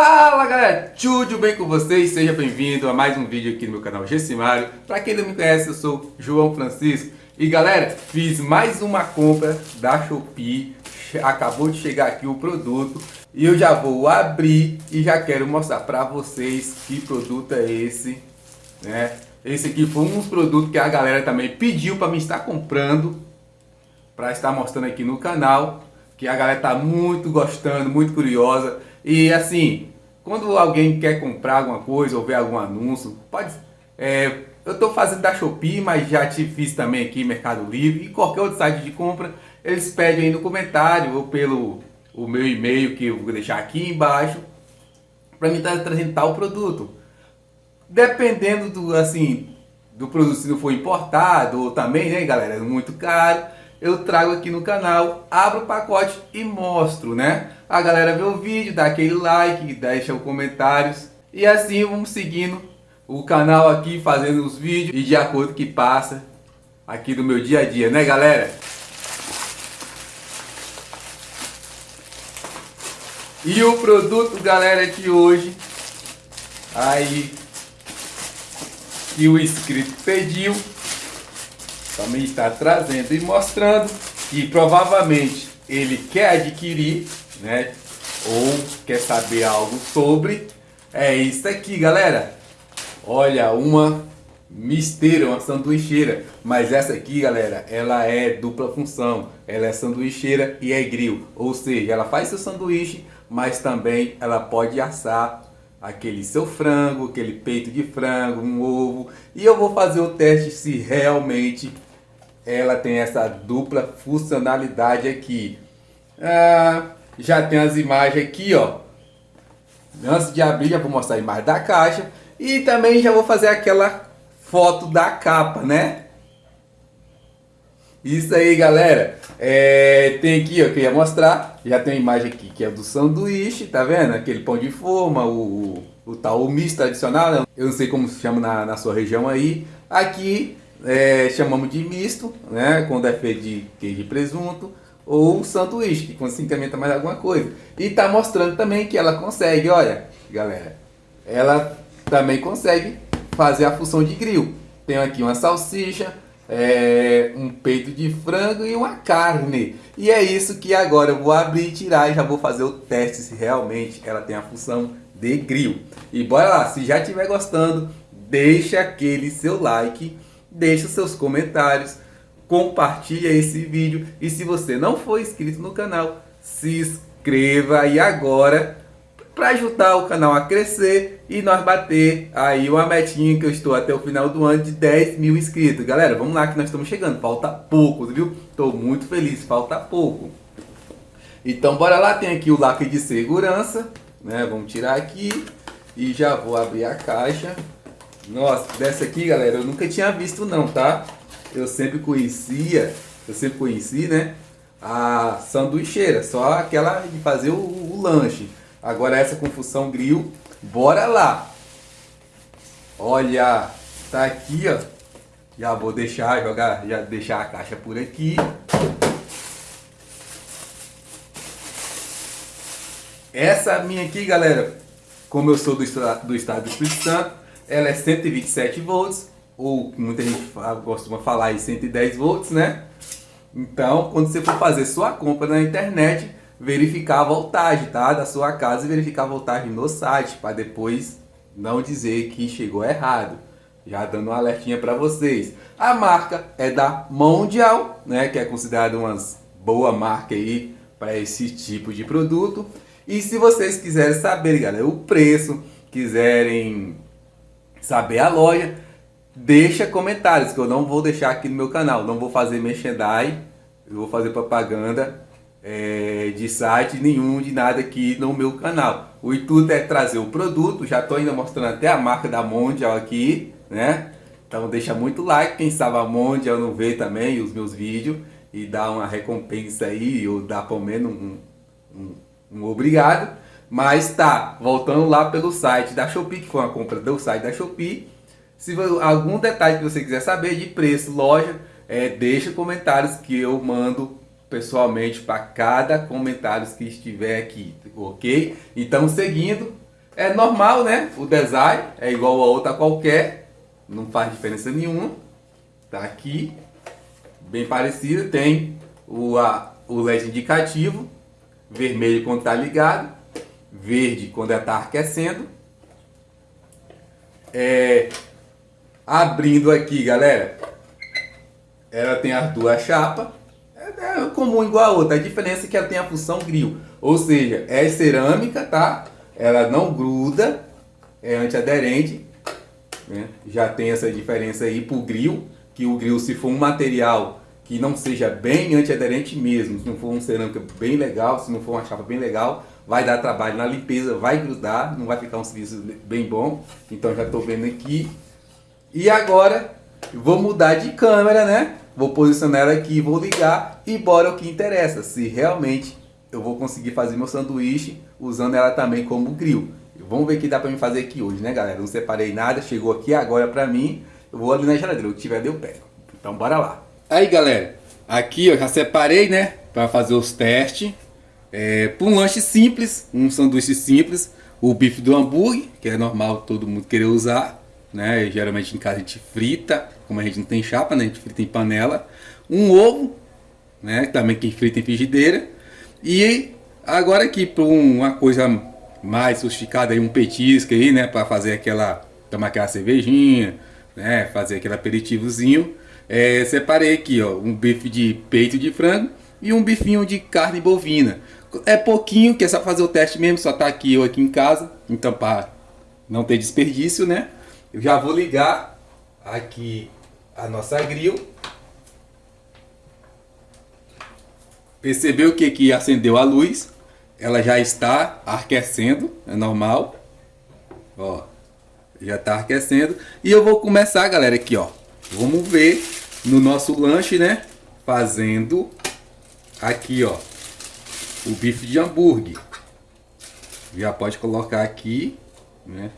Fala galera, tudo bem com vocês? Seja bem-vindo a mais um vídeo aqui no meu canal Gessimário. Para quem não me conhece, eu sou João Francisco. E galera, fiz mais uma compra da Shopee. Acabou de chegar aqui o produto. E eu já vou abrir e já quero mostrar para vocês que produto é esse. Né? Esse aqui foi um dos produtos que a galera também pediu para me estar comprando. Para estar mostrando aqui no canal. Que a galera tá muito gostando, muito curiosa. E assim, quando alguém quer comprar alguma coisa ou ver algum anúncio, pode... É, eu estou fazendo da Shopee, mas já te fiz também aqui Mercado Livre e qualquer outro site de compra, eles pedem aí no comentário ou pelo o meu e-mail que eu vou deixar aqui embaixo para me trazendo tal produto. Dependendo do assim do produto se não for importado ou também, né, galera, é muito caro, eu trago aqui no canal, abro o pacote e mostro, né? A galera vê o vídeo, dá aquele like, deixa os comentários e assim vamos seguindo o canal aqui, fazendo os vídeos e de acordo que passa aqui do meu dia a dia, né galera? E o produto, galera, de hoje, aí, que o inscrito pediu, também está trazendo e mostrando que provavelmente ele quer adquirir, né? Ou quer saber algo sobre. É isso aqui, galera. Olha, uma misteira, uma sanduicheira. Mas essa aqui, galera, ela é dupla função. Ela é sanduicheira e é grill. Ou seja, ela faz seu sanduíche, mas também ela pode assar aquele seu frango, aquele peito de frango, um ovo. E eu vou fazer o teste se realmente ela tem essa dupla funcionalidade aqui. Ah, já tem as imagens aqui, ó. Antes de abrir, já vou mostrar a imagem da caixa. E também já vou fazer aquela foto da capa, né? Isso aí, galera. É, tem aqui, ó, que eu ia mostrar. Já tem a imagem aqui que é do sanduíche, tá vendo? Aquele pão de forma, o, o, o tal o misto tradicional. Né? Eu não sei como se chama na, na sua região aí. Aqui é, chamamos de misto, né? Quando é feito de queijo e presunto, ou sanduíche, que quando se incrementa mais alguma coisa. E tá mostrando também que ela consegue, olha, galera, ela também consegue fazer a função de grill. Tem aqui uma salsicha, é, um peito de frango e uma carne. E é isso que agora eu vou abrir e tirar e já vou fazer o teste se realmente ela tem a função de grill. E bora lá, se já estiver gostando, deixa aquele seu like deixe seus comentários, compartilhe esse vídeo e se você não for inscrito no canal, se inscreva aí agora para ajudar o canal a crescer e nós bater aí uma metinha que eu estou até o final do ano de 10 mil inscritos. Galera, vamos lá que nós estamos chegando, falta pouco, viu? Estou muito feliz, falta pouco. Então bora lá, tem aqui o lacre de segurança, né? Vamos tirar aqui e já vou abrir a caixa. Nossa, dessa aqui, galera, eu nunca tinha visto não, tá? Eu sempre conhecia, eu sempre conheci, né? A sanduicheira, só aquela de fazer o, o lanche. Agora essa com função grill, bora lá! Olha, tá aqui, ó. Já vou deixar, jogar, já deixar a caixa por aqui. Essa minha aqui, galera, como eu sou do, do estado do Espírito Santo, ela é 127 volts, ou muita gente costuma falar aí 110 volts, né? Então, quando você for fazer sua compra na internet, verificar a voltagem, tá? Da sua casa e verificar a voltagem no site, para depois não dizer que chegou errado. Já dando um alertinha para vocês. A marca é da Mondial, né? Que é considerada uma boa marca aí para esse tipo de produto. E se vocês quiserem saber, galera, o preço, quiserem saber a loja, deixa comentários que eu não vou deixar aqui no meu canal. Não vou fazer merchandising, eu vou fazer propaganda é, de site nenhum, de nada aqui no meu canal. O intuito é trazer o produto, já estou ainda mostrando até a marca da Mondial aqui, né? Então deixa muito like, quem sabe a Mondial não vê também os meus vídeos e dá uma recompensa aí, ou dá pelo menos um, um, um obrigado. Mas tá, voltando lá pelo site da Shopee, que foi uma compra do site da Shopee. Se algum detalhe que você quiser saber de preço, loja, é, deixa comentários que eu mando pessoalmente para cada comentário que estiver aqui, ok? Então, seguindo, É normal, né? O design é igual a outra qualquer, não faz diferença nenhuma. Tá aqui, bem parecido, tem o, a, o LED indicativo, vermelho quando está ligado, verde quando está aquecendo. É, abrindo aqui, galera, ela tem as duas chapas, é, é comum igual a outra, a diferença é que ela tem a função grill, ou seja, é cerâmica, tá? ela não gruda, é antiaderente, né? já tem essa diferença aí para o grill, que o grill se for um material que não seja bem antiaderente mesmo, se não for um cerâmica bem legal, se não for uma chapa bem legal, vai dar trabalho na limpeza, vai grudar, não vai ficar um serviço bem bom, então já estou vendo aqui. E agora, vou mudar de câmera, né? Vou posicionar ela aqui, vou ligar e bora o que interessa, se realmente eu vou conseguir fazer meu sanduíche usando ela também como grill. Vamos ver o que dá pra mim fazer aqui hoje, né, galera? Não separei nada, chegou aqui agora pra mim. Eu vou ali na geladeira, o que tiver eu pego. Então, bora lá. Aí, galera, aqui eu já separei, né, pra fazer os testes. É, para um lanche simples, um sanduíche simples, o bife do hambúrguer, que é normal todo mundo querer usar, né? Geralmente em casa a gente frita, como a gente não tem chapa, né? A gente frita em panela. Um ovo, né? Também quem frita em frigideira. E agora aqui para uma coisa mais sofisticada, um petisco aí, né? Para fazer aquela, tomar aquela cervejinha, né? Fazer aquele aperitivozinho. É, separei aqui, ó, um bife de peito de frango e um bifinho de carne bovina. É pouquinho, que é só fazer o teste mesmo, só tá aqui eu aqui em casa. Então, para não ter desperdício, né? Eu já vou ligar aqui a nossa grill Percebeu que, que acendeu a luz, ela já está aquecendo, é normal. Ó, já está aquecendo. E eu vou começar, galera, aqui, ó. Vamos ver no nosso lanche, né? Fazendo aqui, ó, o bife de hambúrguer. Já pode colocar aqui, né?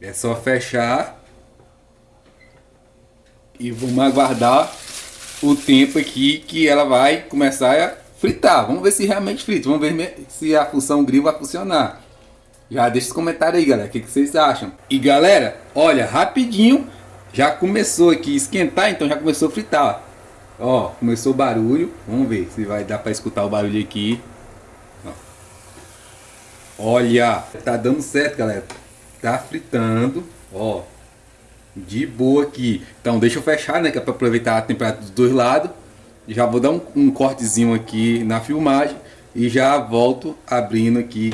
É só fechar. E vamos aguardar o tempo aqui que ela vai começar a fritar. Vamos ver se realmente frita. Vamos ver se a função grill vai funcionar. Já deixa os comentários aí, galera. O que, que vocês acham? E galera, olha, rapidinho. Já começou aqui a esquentar, então já começou a fritar. Ó, começou o barulho. Vamos ver se vai dar para escutar o barulho aqui. Olha, tá dando certo, galera. Tá fritando. Ó, de boa aqui. Então deixa eu fechar, né? Que é para aproveitar a temperatura dos dois lados. Já vou dar um, um cortezinho aqui na filmagem e já volto abrindo aqui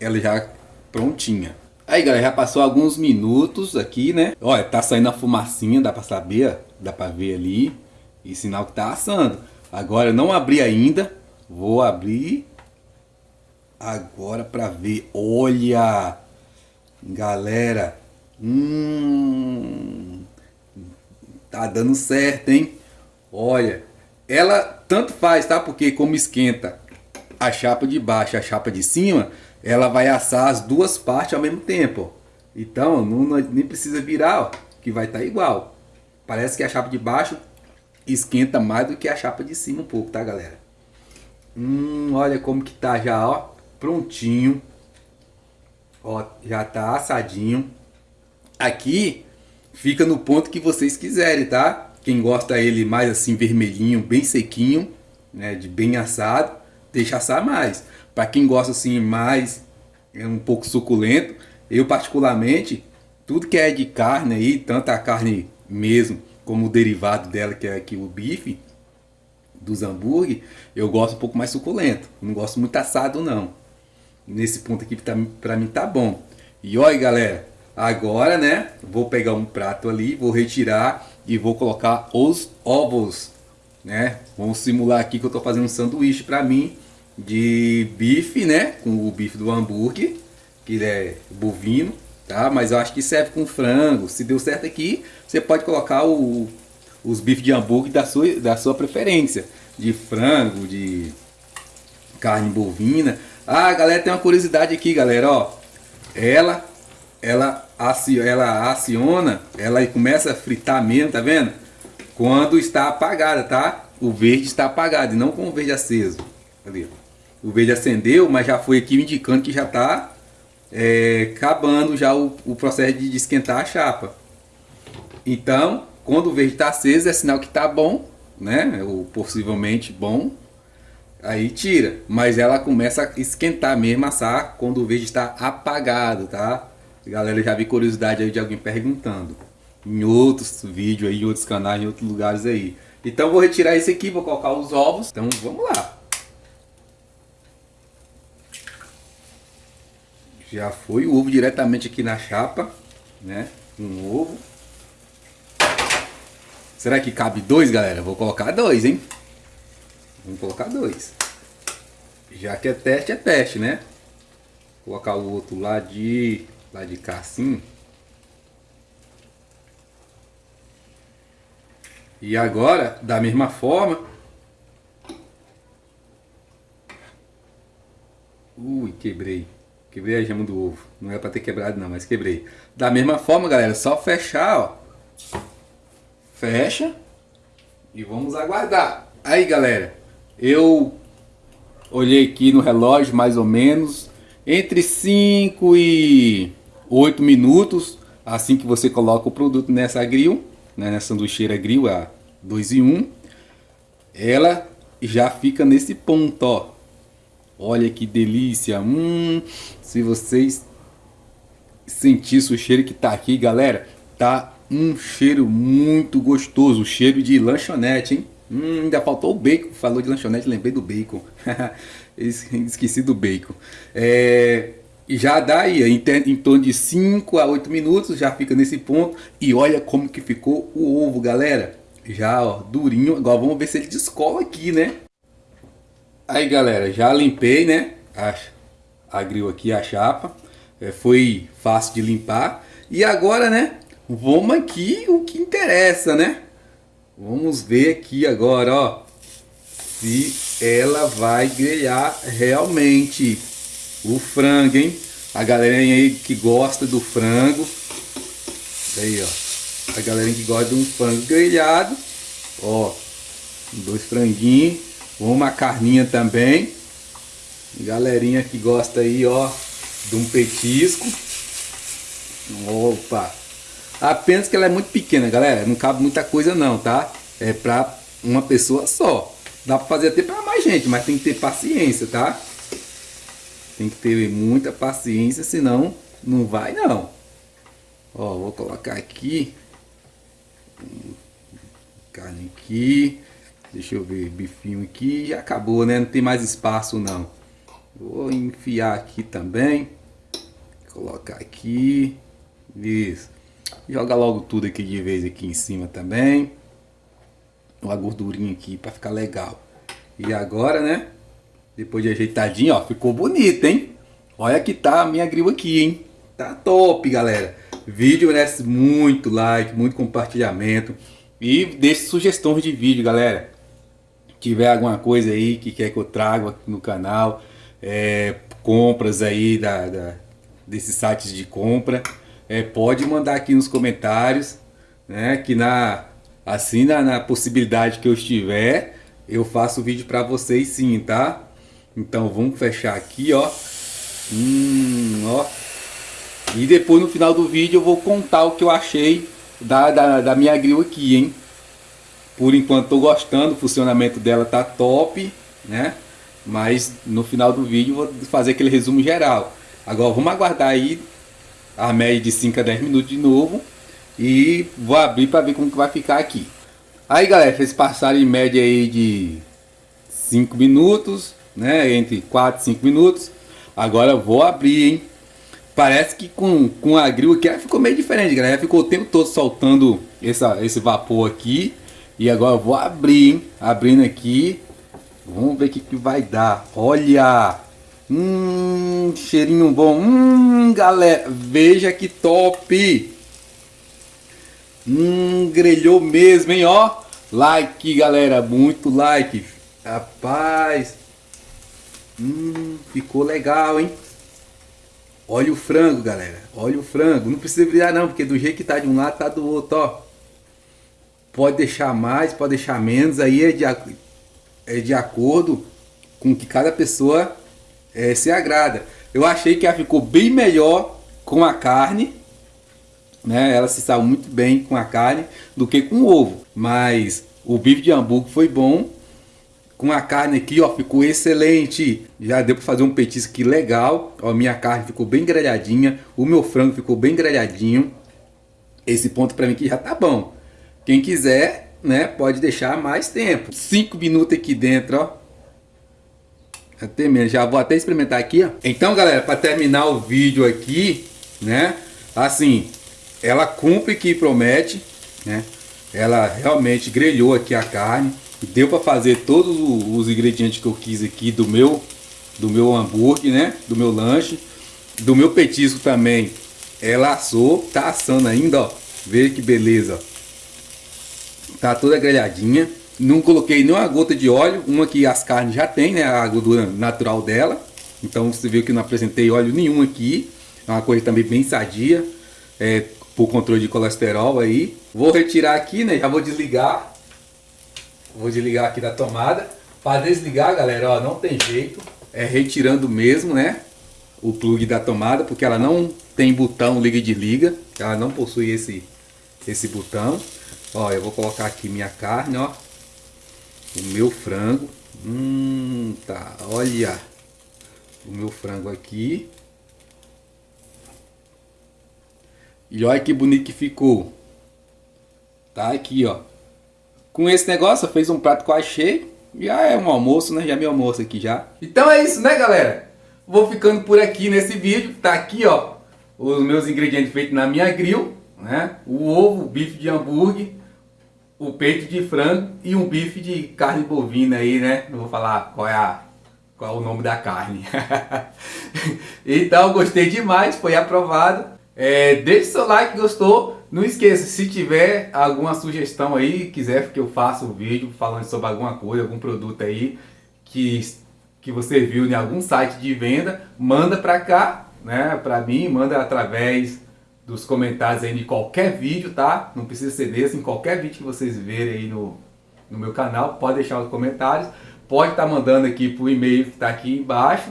ela já prontinha. Aí galera, já passou alguns minutos aqui, né? Olha, tá saindo a fumacinha, dá pra saber, dá pra ver ali. E sinal que tá assando. Agora eu não abri ainda, vou abrir agora pra ver. Olha, galera, hum, tá dando certo, hein? Olha, ela tanto faz, tá? Porque como esquenta a chapa de baixo e a chapa de cima, ela vai assar as duas partes ao mesmo tempo. Então, não, não nem precisa virar, ó, que vai estar tá igual. Parece que a chapa de baixo esquenta mais do que a chapa de cima um pouco, tá, galera? Hum, olha como que tá já, ó, prontinho. Ó, já tá assadinho. Aqui fica no ponto que vocês quiserem, tá? Quem gosta ele mais assim vermelhinho, bem sequinho, né, de bem assado, deixa assar mais. Para quem gosta assim mais é um pouco suculento, eu particularmente tudo que é de carne aí, tanto a carne mesmo como o derivado dela que é aqui o bife dos hambúrguer, eu gosto um pouco mais suculento. Não gosto muito assado não. Nesse ponto aqui tá, pra mim tá bom. E olha galera, agora né, vou pegar um prato ali, vou retirar e vou colocar os ovos, né? Vamos simular aqui que eu estou fazendo um sanduíche para mim de bife, né? Com o bife do hambúrguer, que é bovino, tá? Mas eu acho que serve com frango. Se deu certo aqui, você pode colocar o, os bifes de hambúrguer da sua, da sua preferência, de frango, de carne bovina. Ah, galera, tem uma curiosidade aqui, galera, ó. Ela, ela ela aciona, ela começa a fritar mesmo, tá vendo? Quando está apagada, tá? O verde está apagado e não com o verde aceso. Cadê? O verde acendeu, mas já foi aqui indicando que já está é, acabando já o, o processo de, de esquentar a chapa. Então, quando o verde está aceso, é sinal que está bom, né? Ou possivelmente bom. Aí tira. Mas ela começa a esquentar mesmo, assar, quando o verde está apagado, tá? Galera, já vi curiosidade aí de alguém perguntando. Em outros vídeos aí, em outros canais, em outros lugares aí. Então vou retirar esse aqui, vou colocar os ovos. Então vamos lá. Já foi o ovo diretamente aqui na chapa, né? Um ovo. Será que cabe dois, galera? Vou colocar dois, hein? Vamos colocar dois. Já que é teste, é teste, né? Vou colocar o outro lá de, lá de cá assim. E agora, da mesma forma... Ui, quebrei. Quebrei a gema do ovo. Não é para ter quebrado não, mas quebrei. Da mesma forma, galera, só fechar, ó. Fecha. E vamos aguardar. Aí, galera, eu olhei aqui no relógio mais ou menos entre 5 e 8 minutos assim que você coloca o produto nessa grill né, na sanduicheira grill, a 2 em 1, ela já fica nesse ponto, ó. Olha que delícia, hum, se vocês sentissem o cheiro que tá aqui, galera, tá um cheiro muito gostoso, cheiro de lanchonete, hein? Hum, ainda faltou o bacon, falou de lanchonete, lembrei do bacon, esqueci do bacon. É, já dá aí, em, em torno de 5 a 8 minutos, já fica nesse ponto. E olha como que ficou o ovo, galera. Já, ó, durinho. Agora vamos ver se ele descola aqui, né? Aí, galera, já limpei, né? A, a aqui, a chapa. É, foi fácil de limpar. E agora, né? Vamos aqui o que interessa, né? Vamos ver aqui agora, ó. Se ela vai grelhar realmente o frango, hein? A galerinha aí que gosta do frango. Aí, ó. A galerinha que gosta de um frango grelhado. Ó. Dois franguinhos. Uma carninha também. Galerinha que gosta aí, ó. De um petisco. Opa. Apenas que ela é muito pequena, galera. Não cabe muita coisa não, tá? É pra uma pessoa só. Dá pra fazer até pra mais gente, mas tem que ter paciência, tá? Tem que ter muita paciência, senão não vai não. Ó, vou colocar aqui. Carne aqui. Deixa eu ver, bifinho aqui. Acabou, né? Não tem mais espaço não. Vou enfiar aqui também. Colocar aqui. Isso. Joga logo tudo aqui de vez aqui em cima também. Uma gordurinha aqui para ficar legal. E agora, né? Depois de ajeitadinho, ó, ficou bonito, hein? Olha que tá a minha grill aqui, hein? Tá top, galera. Vídeo merece muito like, muito compartilhamento. E deixe sugestões de vídeo, galera. Se tiver alguma coisa aí que quer que eu traga aqui no canal. É, compras aí da, da, desses sites de compra. É, pode mandar aqui nos comentários. Né, que na, assim na, na possibilidade que eu estiver, eu faço vídeo para vocês sim, tá? Então vamos fechar aqui, ó. Hum, ó. E depois no final do vídeo eu vou contar o que eu achei da, da, da minha grill aqui, hein. Por enquanto tô gostando, o funcionamento dela tá top, né. Mas no final do vídeo vou fazer aquele resumo geral. Agora vamos aguardar aí a média de 5 a 10 minutos de novo. E vou abrir para ver como que vai ficar aqui. Aí galera, vocês passaram em média aí de 5 minutos né? Entre 4 e 5 minutos. Agora vou abrir, hein? Parece que com, com a grill aqui ficou meio diferente, galera. Ficou o tempo todo soltando essa, esse vapor aqui. E agora vou abrir, hein? Abrindo aqui. Vamos ver o que, que vai dar. Olha! Hum, cheirinho bom. Hum, galera, veja que top! Hum, grelhou mesmo, hein? Ó, like, galera, muito like. Rapaz, Hum, ficou legal, hein? Olha o frango, galera. Olha o frango. Não precisa brilhar não, porque do jeito que tá de um lado, tá do outro, ó. Pode deixar mais, pode deixar menos. Aí é de, é de acordo com que cada pessoa é, se agrada. Eu achei que ela ficou bem melhor com a carne, né? Ela se saiu muito bem com a carne do que com o ovo. Mas o bife de hambúrguer foi bom. Com a carne aqui, ó, ficou excelente. Já deu para fazer um petisco legal. Ó, minha carne ficou bem grelhadinha. O meu frango ficou bem grelhadinho. Esse ponto para mim aqui já tá bom. Quem quiser, né, pode deixar mais tempo. 5 minutos aqui dentro, ó. Até mesmo, já vou até experimentar aqui, ó. Então, galera, para terminar o vídeo aqui, né, assim, ela cumpre que promete, né? Ela realmente grelhou aqui a carne, deu para fazer todos os ingredientes que eu quis aqui do meu do meu hambúrguer, né? Do meu lanche, do meu petisco também. Ela assou, tá assando ainda, ó. Veja que beleza. Tá toda grelhadinha. Não coloquei nenhuma gota de óleo, uma que as carnes já tem, né? A gordura natural dela. Então você viu que não apresentei óleo nenhum aqui. É uma coisa também bem sadia. É, por controle de colesterol aí. Vou retirar aqui, né? Já vou desligar. Vou desligar aqui da tomada. Para desligar, galera, ó, não tem jeito. É retirando mesmo, né? O plug da tomada, porque ela não tem botão liga e desliga. Ela não possui esse, esse botão. Ó, eu vou colocar aqui minha carne, ó. O meu frango. Hum, tá. Olha. O meu frango aqui. E olha que bonito que ficou. Tá aqui, ó. Com esse negócio, fiz um prato quase cheio. Já é um almoço, né? Já é meu almoço aqui já. Então é isso, né, galera? Vou ficando por aqui nesse vídeo. Tá aqui, ó, os meus ingredientes feitos na minha grill, né? O ovo, o bife de hambúrguer, o peito de frango e um bife de carne bovina aí, né? Não vou falar qual é a qual é o nome da carne. então, gostei demais, foi aprovado. É, deixe seu like, gostou. Não esqueça, se tiver alguma sugestão aí, quiser que eu faça um vídeo falando sobre alguma coisa, algum produto aí que, que você viu em algum site de venda, manda pra cá, né, pra mim, manda através dos comentários aí de qualquer vídeo, tá? Não precisa ser desse, em qualquer vídeo que vocês verem aí no, no meu canal, pode deixar os comentários, pode estar tá mandando aqui pro e-mail que está aqui embaixo,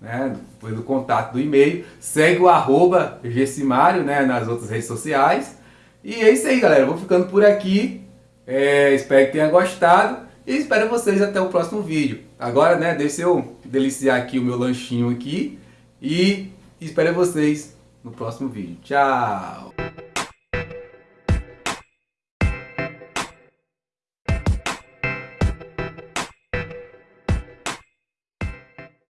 né, pelo contato do e-mail. Segue o arroba Gessimário né, nas outras redes sociais. E é isso aí, galera. Vou ficando por aqui. É, espero que tenha gostado. E espero vocês até o próximo vídeo. Agora, né, deixa eu deliciar aqui o meu lanchinho aqui. E espero vocês no próximo vídeo. Tchau!